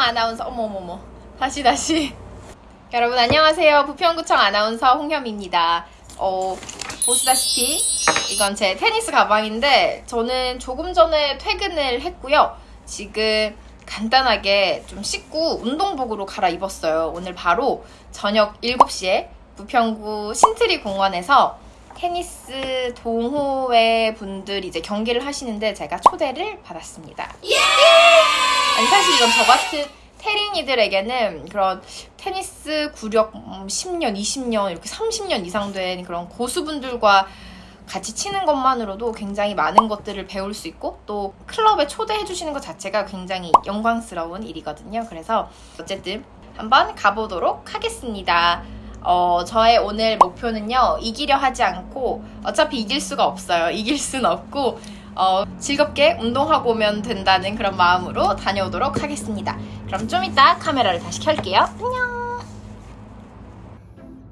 아나운서 어머머머. 다시 다시. 여러분 안녕하세요. 부평구청 아나운서 홍현미입니다. 어, 보시다시피 이건 제 테니스 가방인데 저는 조금 전에 퇴근을 했고요. 지금 간단하게 좀 씻고 운동복으로 갈아입었어요. 오늘 바로 저녁 7시에 부평구 신트리 공원에서 테니스 동호회 분들이 이제 경기를 하시는데 제가 초대를 받았습니다. 아니 사실 이건 저 같은 테린이들에게는 그런 테니스 구력 음, 10년, 20년, 이렇게 30년 이상 된 그런 고수분들과 같이 치는 것만으로도 굉장히 많은 것들을 배울 수 있고 또 클럽에 초대해 주시는 것 자체가 굉장히 영광스러운 일이거든요. 그래서 어쨌든 한번 가보도록 하겠습니다. 어, 저의 오늘 목표는요, 이기려 하지 않고, 어차피 이길 수가 없어요. 이길 수는 없고, 어, 즐겁게 운동하고 오면 된다는 그런 마음으로 다녀오도록 하겠습니다. 그럼 좀 이따 카메라를 다시 켤게요. 안녕!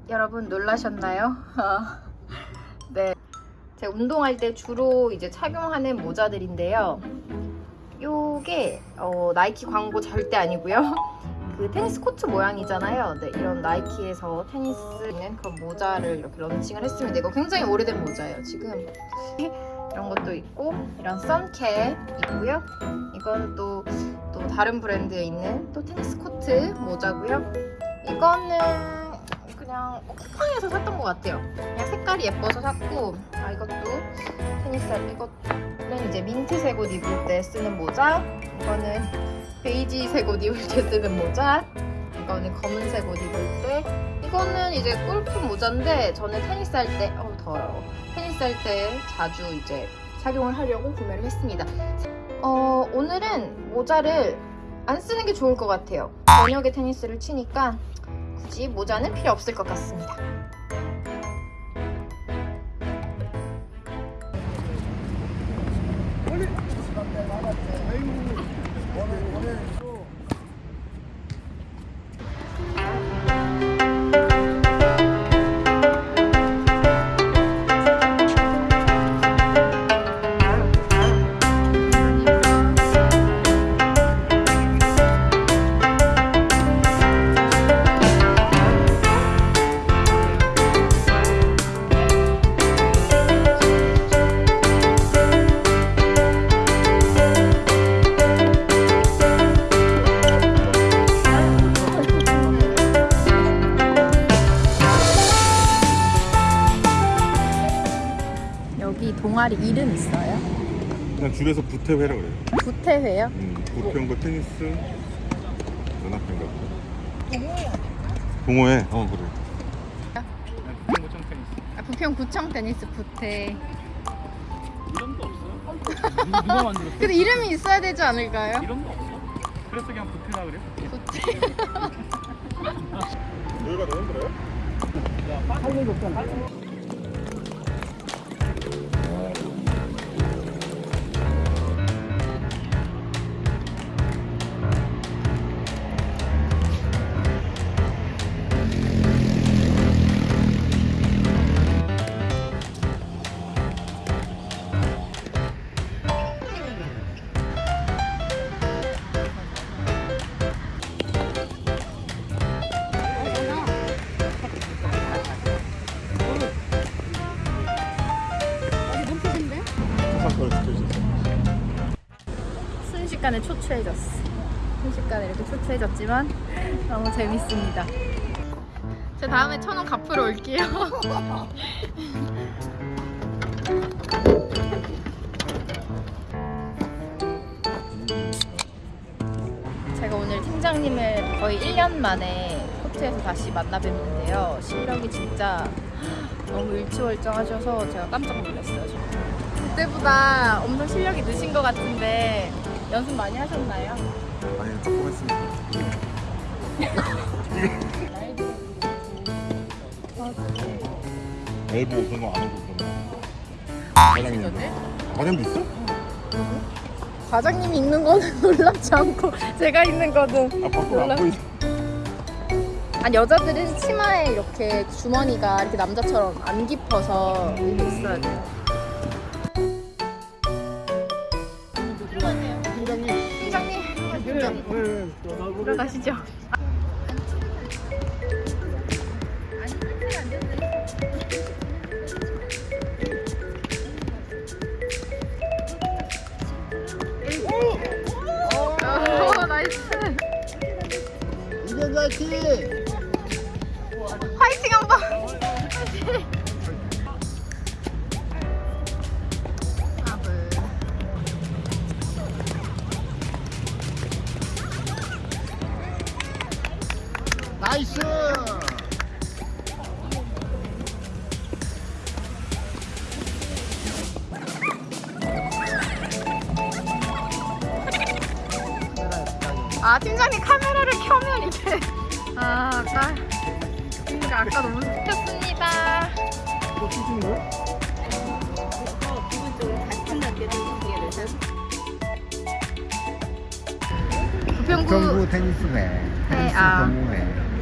여러분 놀라셨나요? 네. 제가 운동할 때 주로 이제 착용하는 모자들인데요. 요게, 어, 나이키 광고 절대 아니고요. 그 테니스 코트 모양이잖아요. 네, 이런 나이키에서 테니스 있는 그런 모자를 이렇게 런칭을 했습니다. 이거 굉장히 오래된 모자예요. 지금 이런 것도 있고 이런 선캡 있고요. 이건 또, 또 다른 브랜드에 있는 또 테니스 코트 모자고요. 이거는 그냥 쿠팡에서 샀던 것 같아요. 그냥 색깔이 예뻐서 샀고 아 이것도 테니스 할 이것는 이제 민트색 옷 입을 때 쓰는 모자 이거는 베이지색 옷 입을 때 쓰는 모자 이거는 검은색 옷 입을 때. 이거는 이제 골프 모자인데 저는 테니스 할 때 어우 더워요 테니스 할 때 자주 이제 착용을 하려고 구매를 했습니다. 어 오늘은 모자를 안 쓰는 게 좋을 것 같아요. 저녁에 테니스를 치니까 굳이 모자는 필요 없을 것 같습니다 동아리 이름 있어요? 그냥 줄여서 부태회라 그래요. 부태회요? 음, 부평구 테니스 연합회인가 보다. 동호회? 어 그래. 부평구청 테니스 아, 부평구청 테니스 부태 이름도 없어요? 누- 누가 만들었어? 근데 이름이 있어야 되지 않을까요? 이름도 없어? 그래서 그냥 부태라 그래? 부태 여기가 너무 힘들어요? 사건 순식간에 초췌해졌어. 순식간에 이렇게 초췌해졌지만 너무 재밌습니다. 제 다음에 천 원 갚으러 올게요. 제가 오늘 팀장님을 거의 1년 만에 코트에서 다시 만나 뵙는데요. 실력이 진짜 너무 일치월장하셔서 제가 깜짝 놀랐어요 지금. 그때보다 엄청 실력이 느신 것 같은데 연습 많이 하셨나요? 아니 조금 했습니다. 엘보 그런 거안 하고 그러면. 과장님. 있어? 과장님이 있는 거는 놀랍지 않고 제가 있는 거는 아 밖으로 몰라. 안 보이지. 아니 여자들은 치마에 이렇게 주머니가 이렇게 남자처럼 안 깊어서 이렇게 있어야 돼요 들어가시죠. 화이팅! 화이팅 한 번. 나이스! 아 팀장님 카메라를 켜면 이게 아 아까 그러니까 아까 너무 습했습니다. 이거 찢은 거야? 부평구 테니스네. 테니스 아. 동호회.